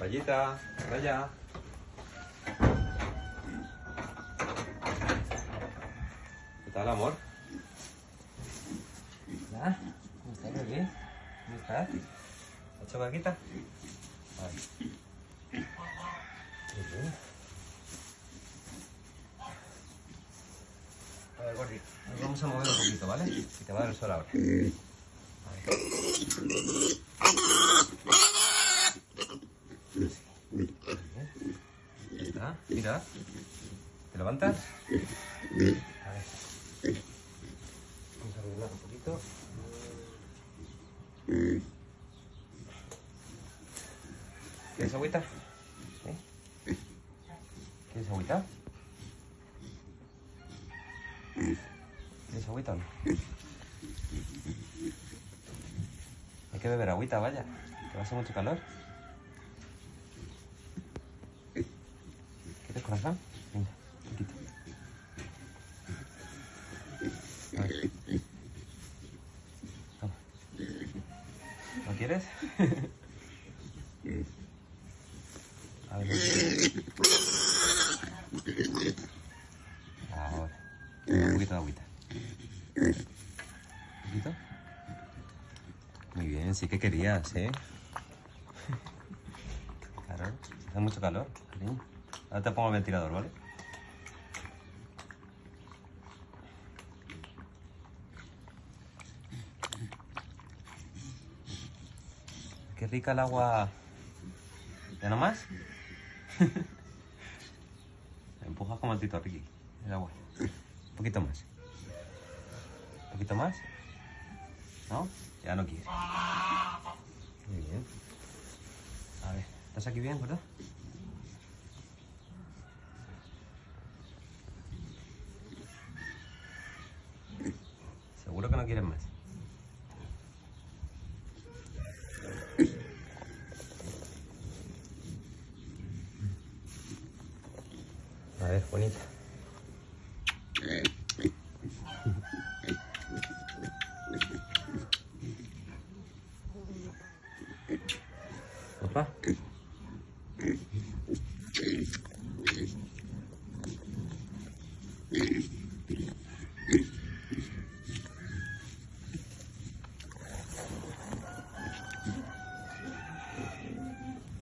Rayita, Raya. ¿Qué tal, amor? Hola, ¿cómo estás, bebé? ¿Cómo estás? ¿Has hecho caquita? Vale. A ver, Gordi, nos vamos a mover un poquito, ¿vale? Que te va a dar el sol ahora. Vale. Ya ¿Te levantas? A ver. Vamos a arreglar un poquito. ¿Quieres agüita? ¿Quieres agüita? ¿Quieres agüita o no? Hay que beber agüita, vaya. Que va a hacer mucho calor. ¿Quieres corazón? Venga, poquito. Toma. ¿No quieres? A ver, Ahora. Un poquito de agüita. ¿Un poquito? Muy bien, sí que querías, ¿eh? Claro, hace mucho calor, cariño. Ahora te pongo el ventilador, ¿vale? Qué rica el agua. ¿Ya no más? Empujas como el Tito Ricky, el agua. Un poquito más. ¿Un poquito más? ¿No? Ya no quiere. Muy bien. A ver, ¿estás aquí bien, verdad? Seguro que no quieres más. A ver, bonita. Papá.